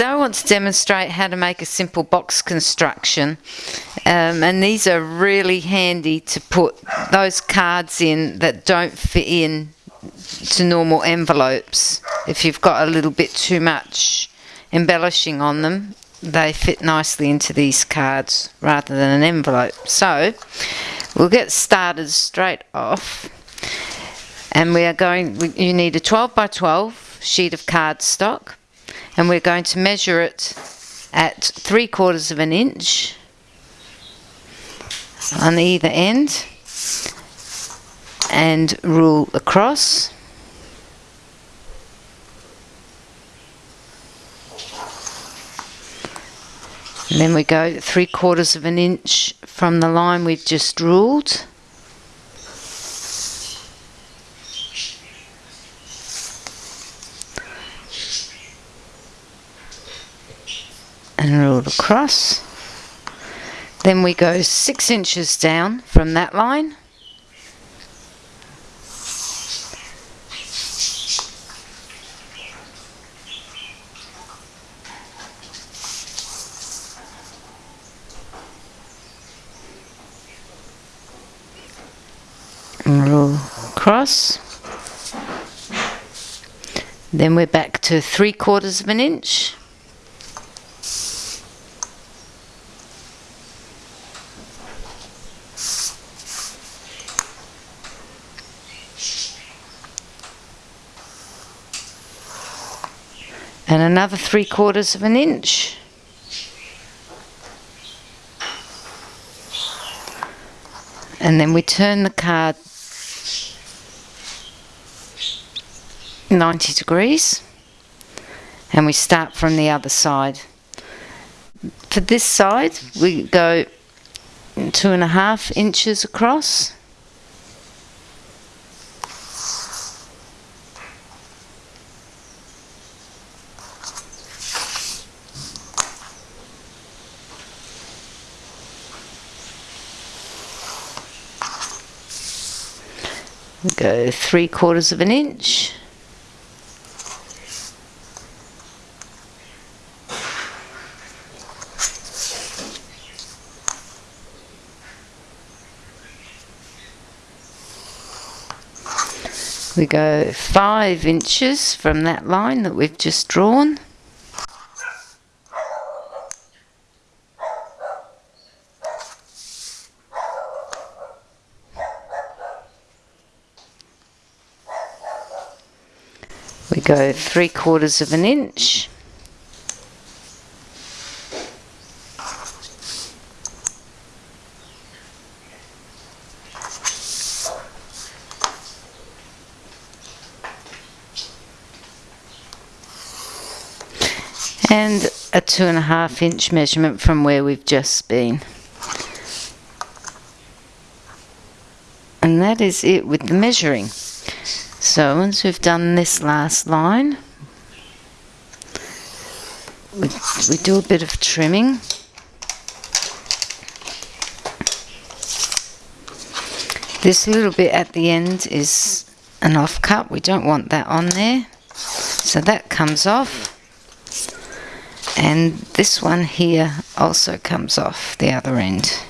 Today I want to demonstrate how to make a simple box construction um, and these are really handy to put those cards in that don't fit in to normal envelopes. If you've got a little bit too much embellishing on them they fit nicely into these cards rather than an envelope. So we'll get started straight off and we are going, you need a 12 by 12 sheet of cardstock and we're going to measure it at three quarters of an inch on either end and rule across. And then we go three quarters of an inch from the line we've just ruled and ruled across. Then we go six inches down from that line. And rule across. Then we're back to three quarters of an inch. And another three quarters of an inch. And then we turn the card 90 degrees and we start from the other side. For this side we go two and a half inches across go three quarters of an inch. We go five inches from that line that we've just drawn go three quarters of an inch. And a two and a half inch measurement from where we've just been. And that is it with the measuring so once we've done this last line, we, we do a bit of trimming. This little bit at the end is an off cut, we don't want that on there. So that comes off. And this one here also comes off the other end.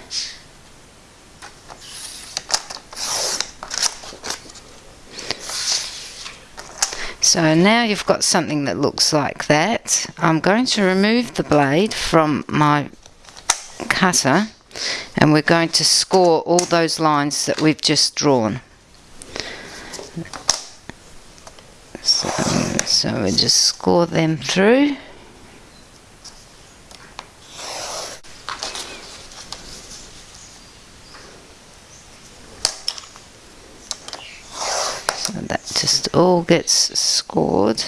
So now you've got something that looks like that. I'm going to remove the blade from my cutter and we're going to score all those lines that we've just drawn. So, so we just score them through. That just all gets scored.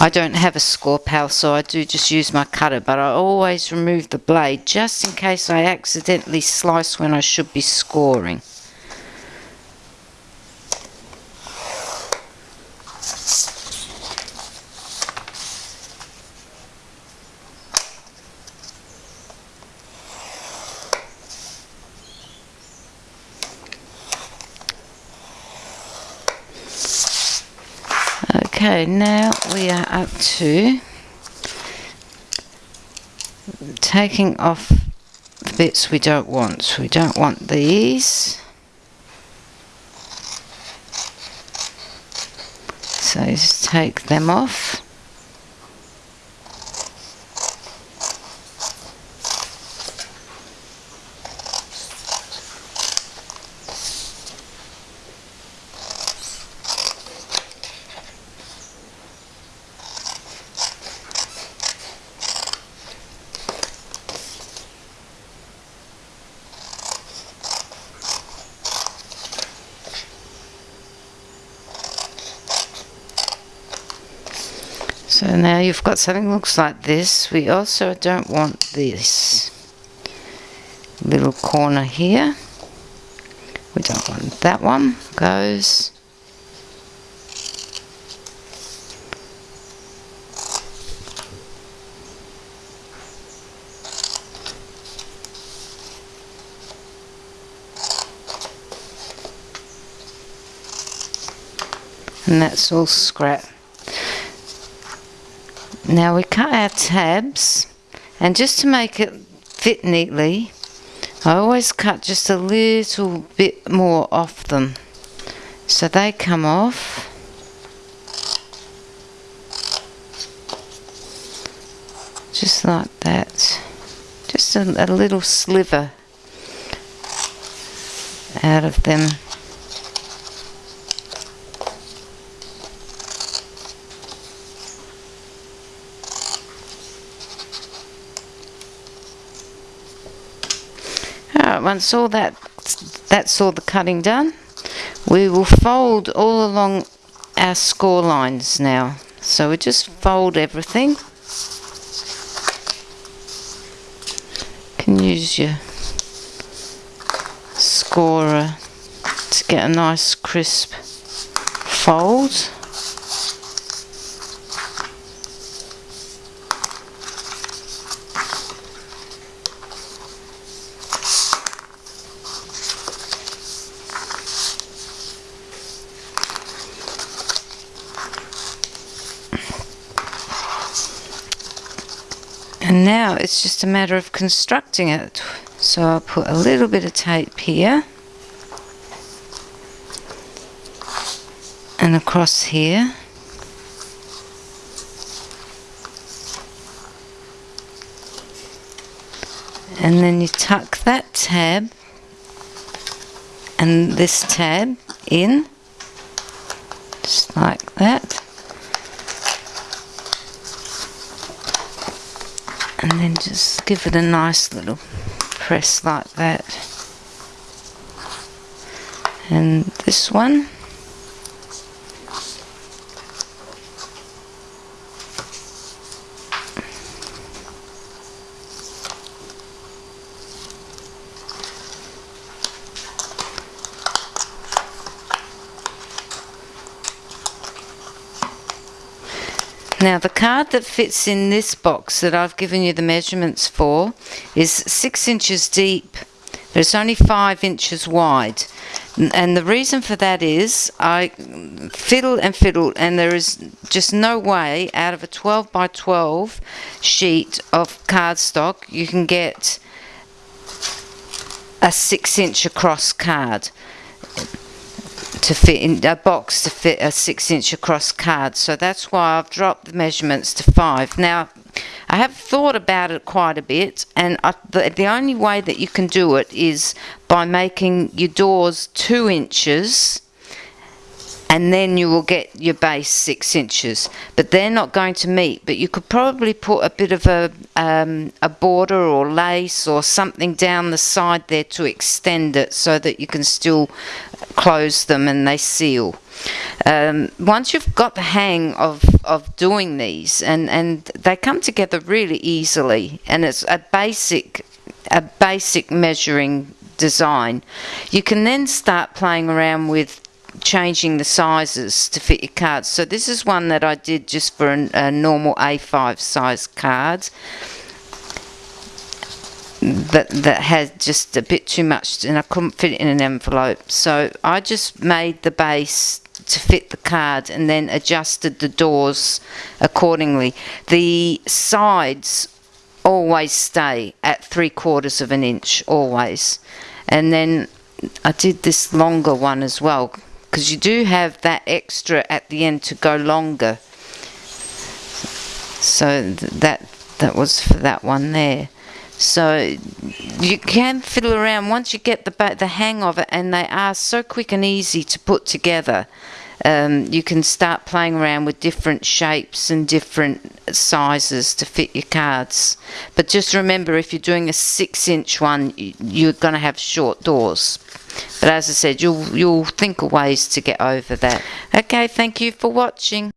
I don't have a Scor-Pal so I do just use my cutter but I always remove the blade just in case I accidentally slice when I should be scoring. okay now we are up to taking off the bits we don't want. So we don't want these. So just take them off. So now you've got something looks like this. We also don't want this little corner here. We don't want that one. Goes. And that's all scrap. Now we cut our tabs and just to make it fit neatly I always cut just a little bit more off them. So they come off. Just like that. Just a, a little sliver out of them Alright, once all that that's all the cutting done, we will fold all along our score lines now. So we just fold everything. Can use your scorer to get a nice crisp fold. And now it's just a matter of constructing it. So I'll put a little bit of tape here. And across here. And then you tuck that tab and this tab in just like that and then just give it a nice little press like that. And this one Now the card that fits in this box that I've given you the measurements for is six inches deep but it's only five inches wide. And the reason for that is I fiddle and fiddle and there is just no way out of a 12 by 12 sheet of cardstock you can get a six inch across card to fit in a box to fit a six inch across card. So that's why I've dropped the measurements to five. Now I have thought about it quite a bit and I, the, the only way that you can do it is by making your doors two inches and then you will get your base six inches. But they're not going to meet. But you could probably put a bit of a, um, a border or lace or something down the side there to extend it so that you can still close them and they seal. Um, once you've got the hang of, of doing these and, and they come together really easily. And it's a basic a basic measuring design. You can then start playing around with changing the sizes to fit your cards. So this is one that I did just for an, a normal A5 size cards that that had just a bit too much and I couldn't fit it in an envelope. So I just made the base to fit the card and then adjusted the doors accordingly. The sides always stay at three quarters of an inch, always. And then I did this longer one as well because you do have that extra at the end to go longer. So th- that that was for that one there. So you can fiddle around once you get the the hang of it, and they are so quick and easy to put together. Um, you can start playing around with different shapes and different sizes to fit your cards. But just remember, if you're doing a six-inch one, you're going to have short doors. But as I said, you'll you'll think of ways to get over that. Okay, thank you for watching.